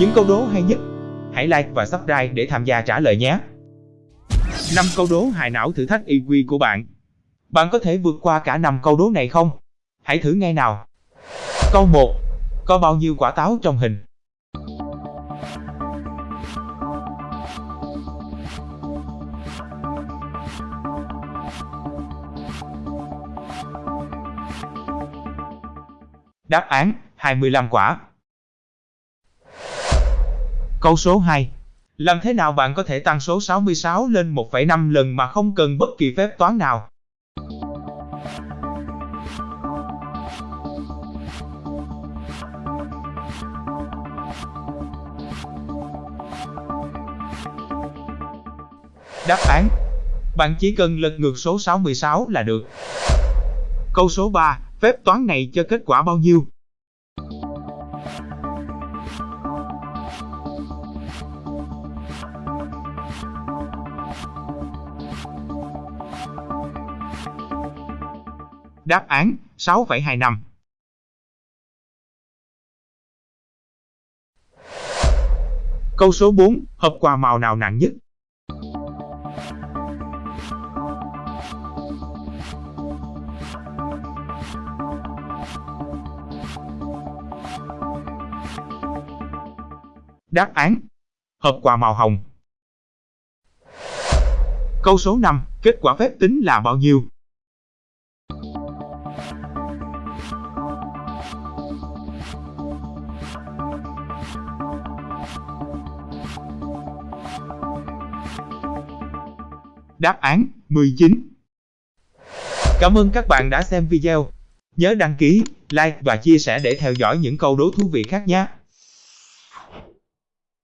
Những câu đố hay nhất, hãy like và subscribe để tham gia trả lời nhé. 5 câu đố hài não thử thách IQ của bạn. Bạn có thể vượt qua cả 5 câu đố này không? Hãy thử ngay nào. Câu 1. Có bao nhiêu quả táo trong hình? Đáp án 25 quả. Câu số 2. Làm thế nào bạn có thể tăng số 66 lên 1,5 lần mà không cần bất kỳ phép toán nào? Đáp án Bạn chỉ cần lật ngược số 66 là được. Câu số 3. Phép toán này cho kết quả bao nhiêu? Đáp án 6,25 Câu số 4, hộp quà màu nào nặng nhất? Đáp án Hộp quà màu hồng Câu số 5, kết quả phép tính là bao nhiêu? Đáp án 19 Cảm ơn các bạn đã xem video. Nhớ đăng ký, like và chia sẻ để theo dõi những câu đố thú vị khác nhé.